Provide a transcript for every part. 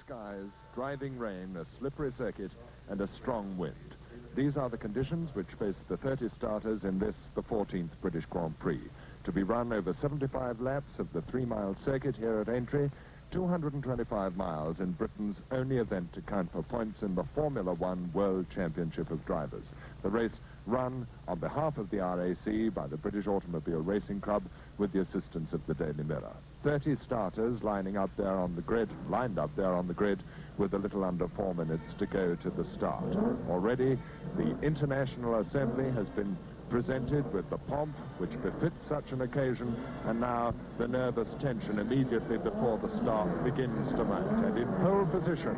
Skies, driving rain, a slippery circuit, and a strong wind. These are the conditions which face the 30 starters in this, the 14th British Grand Prix. To be run over 75 laps of the three-mile circuit here at Aintree, 225 miles in Britain's only event to count for points in the Formula One World Championship of Drivers. The race run on behalf of the RAC by the British Automobile Racing Club with the assistance of the Daily Mirror. 30 starters lining up there on the grid, lined up there on the grid with a little under four minutes to go to the start. Already, the International Assembly has been presented with the pomp which befits such an occasion, and now the nervous tension immediately before the start begins to mount. And in position,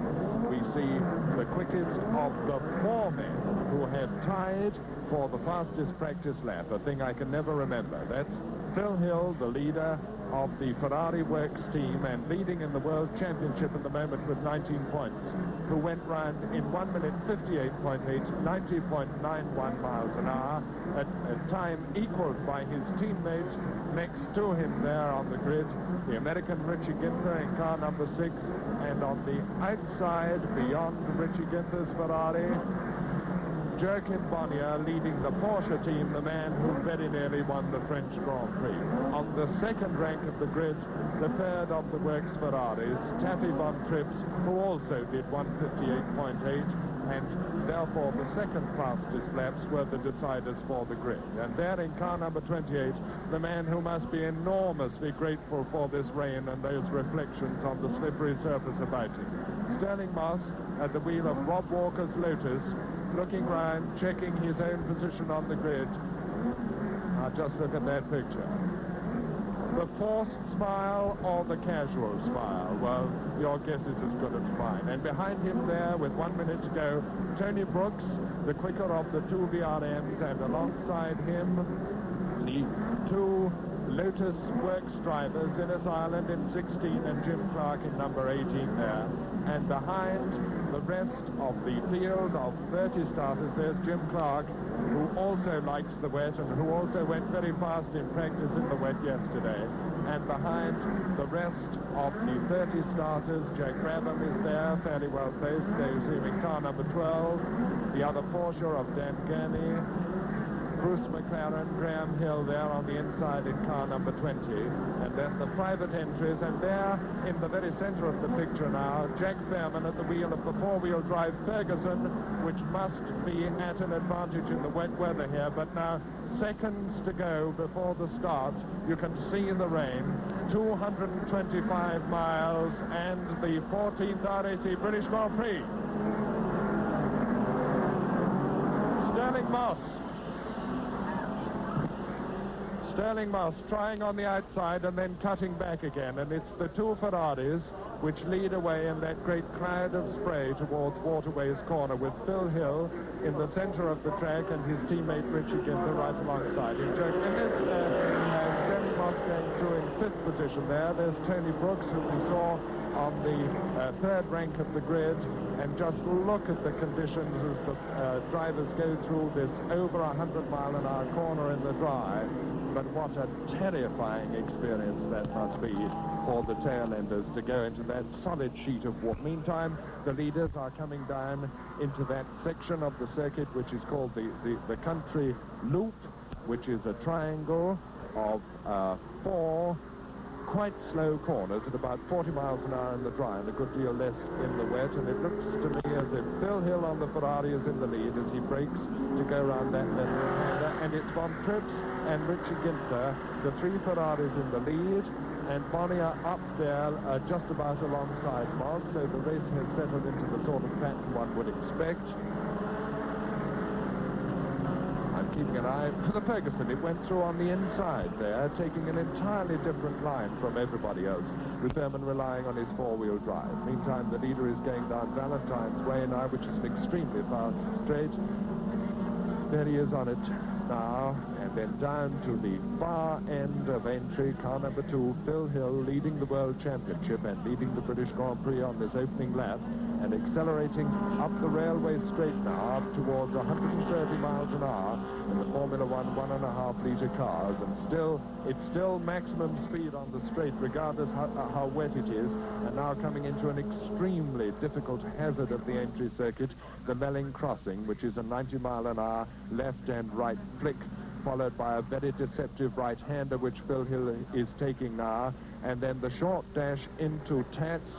we see the quickest of the four men who have tied for the fastest practice lap, a thing I can never remember. That's Phil Hill, the leader of the Ferrari Works team and leading in the World Championship at the moment with 19 points, who went round in 1 minute 58.8, 90.91 miles an hour, at a time equaled by his teammate next to him there on the grid, the American Richie Ginther in car number 6, and on the outside, beyond Richie Ginther's Ferrari, Joachim Bonnier leading the Porsche team, the man who very nearly won the French Grand Prix. On the second rank of the grid, the third of the works Ferraris, Taffy von Trips, who also did 158.8, and therefore the second fastest laps were the deciders for the grid. And there in car number 28, the man who must be enormously grateful for this rain and those reflections on the slippery surface about him. Stirling Moss at the wheel of Rob Walker's Lotus, looking round, checking his own position on the grid. Now just look at that picture. The forced smile or the casual smile? Well, your guess is as good as mine. And behind him there, with one minute to go, Tony Brooks, the quicker of the two BRMs, and alongside him, the two Lotus Works drivers, Innes Ireland in 16 and Jim Clark in number 18 there. And behind the rest of the field of 30 starters, there's Jim Clark, who also likes the wet and who also went very fast in practice in the wet yesterday. And behind the rest of the 30 starters, Jack Brabham is there, fairly well placed, goes in car number 12, the other Porsche of Dan Gurney, Bruce McLaren, Graham Hill there on the inside in car number 20. And then the private entries, and there in the very center of the picture now, Jack Fairman at the wheel of the four-wheel drive Ferguson, which must be at an advantage in the wet weather here. But now seconds to go before the start. You can see the rain. 225 miles and the 14th RAC British Grand Prix. Stirling Moss Stirling Moss trying on the outside and then cutting back again. And it's the two Ferraris which lead away in that great cloud of spray towards Waterways Corner with Phil Hill in the center of the track and his teammate Richie Ginther right alongside him. Uh, uh, Stirling Moss going through in fifth position there. There's Tony Brooks, who we saw on the uh, third rank of the grid. And just look at the conditions as the uh, drivers go through this over 100 mile an hour corner in the dry but what a terrifying experience that must be for the tail-enders to go into that solid sheet of water. Meantime, the leaders are coming down into that section of the circuit which is called the, the, the country loop, which is a triangle of uh, four quite slow corners at about 40 miles an hour in the dry and a good deal less in the wet. And it looks to me as if Phil Hill on the Ferrari is in the lead as he brakes to go around that left-hander. And it's Von Trips and Richie Ginther, the three Ferraris in the lead. And Bonnier up there uh, just about alongside Moss. So the race has settled into the sort of pattern one would expect I'm keeping an eye for the Ferguson. It went through on the inside there, taking an entirely different line from everybody else, with relying on his four-wheel drive. Meantime, the leader is going down Valentine's Way now, which is an extremely fast straight. There he is on it now, and then down to the far end of Aintree, car number two, Phil Hill leading the World Championship and leading the British Grand Prix on this opening lap. And accelerating up the railway straight now up towards 130 miles an hour in the Formula One one and a half litre cars. And still it's still maximum speed on the straight regardless how, how wet it is. And now coming into an extremely difficult hazard of the Aintree circuit the Melling crossing which is a 90 mile an hour left and right flick followed by a very deceptive right-hander which Phil Hill is taking now. And then the short dash into Tatts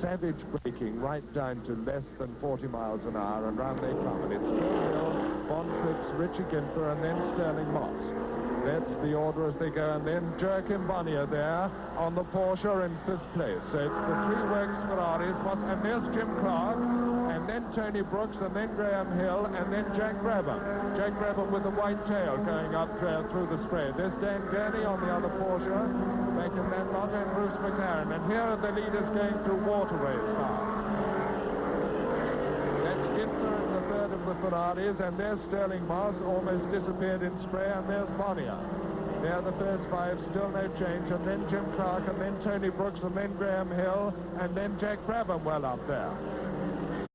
savage braking right down to less than 40 miles an hour, and round they come. And it's Hill, Von Trips, Richie Ginther, and then Stirling Moss. That's the order as they go, and then Joachim Bonnier there on the Porsche in fifth place. So it's the three works Ferraris, and there's Jim Clark, and then Tony Brooks, and then Graham Hill, and then Jack Brabham. Jack Brabham with the white tail going up through the spread. There's Dan Gurney on the other Porsche, making that lot, and Bruce McLaren. And here are the leaders going through waterways now. That's Ginther in the third of the Ferraris, and there's Stirling Moss, almost disappeared in spray, and there's Bonnier. They're the first five, still no change, and then Jim Clark, and then Tony Brooks, and then Graham Hill, and then Jack Brabham well up there.